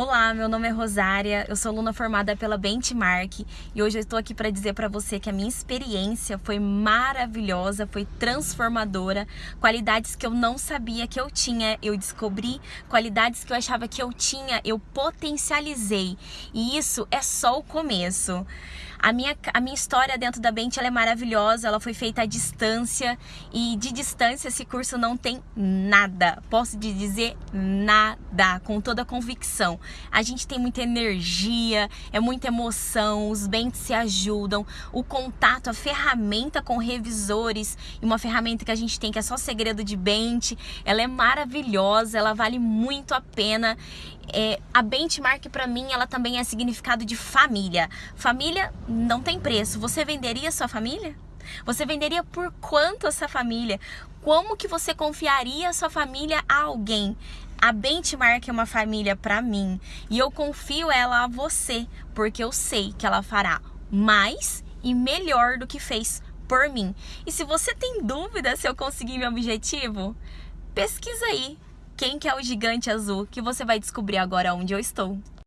Olá, meu nome é Rosária, eu sou aluna formada pela Benchmark e hoje eu estou aqui para dizer para você que a minha experiência foi maravilhosa, foi transformadora, qualidades que eu não sabia que eu tinha, eu descobri, qualidades que eu achava que eu tinha, eu potencializei. E isso é só o começo. A minha, a minha história dentro da Bent é maravilhosa, ela foi feita à distância e de distância esse curso não tem nada, posso te dizer nada, com toda a convicção. A gente tem muita energia, é muita emoção, os Bents se ajudam, o contato, a ferramenta com revisores e uma ferramenta que a gente tem que é só segredo de Bent, ela é maravilhosa, ela vale muito a pena. É, a benchmark para mim ela também é significado de família. Família não tem preço. Você venderia sua família? Você venderia por quanto essa família? Como que você confiaria sua família a alguém? A Benchmark é uma família para mim e eu confio ela a você, porque eu sei que ela fará mais e melhor do que fez por mim. E se você tem dúvida se eu consegui meu objetivo, pesquisa aí quem que é o gigante azul que você vai descobrir agora onde eu estou.